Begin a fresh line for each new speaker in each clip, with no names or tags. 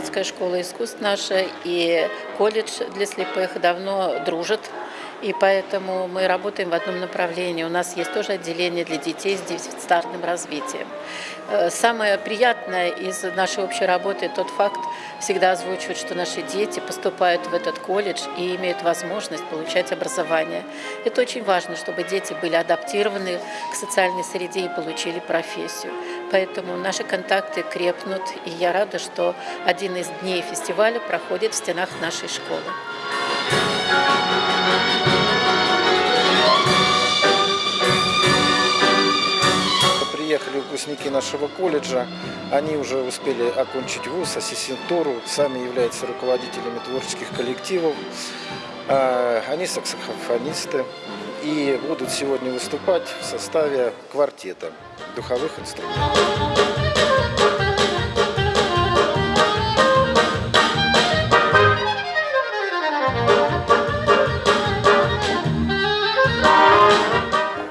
высшая школа искусств наша и колледж для слепых давно дружат. И поэтому мы работаем в одном направлении. У нас есть тоже отделение для детей с дефицитарным развитием. Э, Самое приятное из нашей общей работы тот факт, всегда озвучивают, что наши дети поступают в этот колледж и имеют возможность получать образование. Это очень важно, чтобы дети были адаптированы к социальной среде и получили профессию. Поэтому наши контакты крепнут, и я рада, что один из дней фестиваля проходит в стенах нашей школы.
Приехали выпускники нашего колледжа, они уже успели окончить вуз, ассистентуру, сами являются руководителями творческих коллективов. А, Они саксофонисты и будут сегодня выступать в составе квартета духовых инструментов.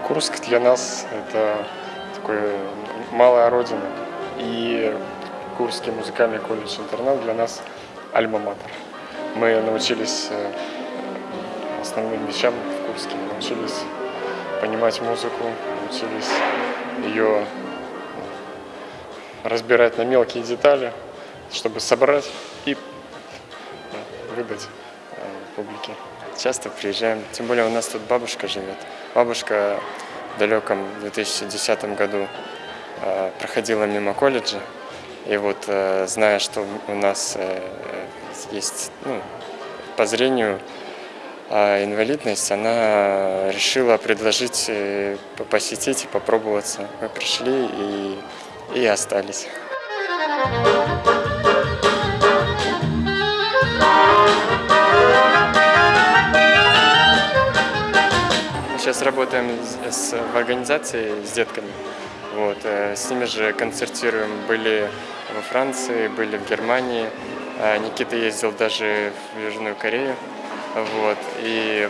Курск для нас это такое малая родина. И Курский музыкальный колледж-интернат для нас альма-матер. Мы научились э, основным вещам в Курске. Мы научились понимать музыку, научились ее разбирать на мелкие детали, чтобы собрать и э, выдать э, публике. Часто приезжаем, тем более у нас тут бабушка живет. Бабушка в далеком 2010 году э, проходила мимо колледжа, и вот э, зная, что у нас э, есть ну, по зрению э, инвалидность, она решила предложить э, по- посетить и попробоваться. Мы пришли и, и остались. Сейчас работаем с- в организации с детками. Вот, э, с ними же концертируем. Были во Франции, были в Германии. Э, Никита ездил даже в Южную Корею. Вот, и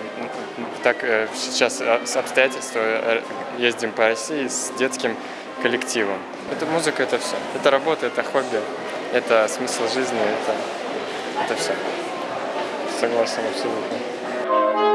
так э, сейчас с обстоятельства э, ездим по России с детским коллективом. Это музыка, это все. Это работа, это хобби, это смысл жизни, это, это все. Согласен абсолютно.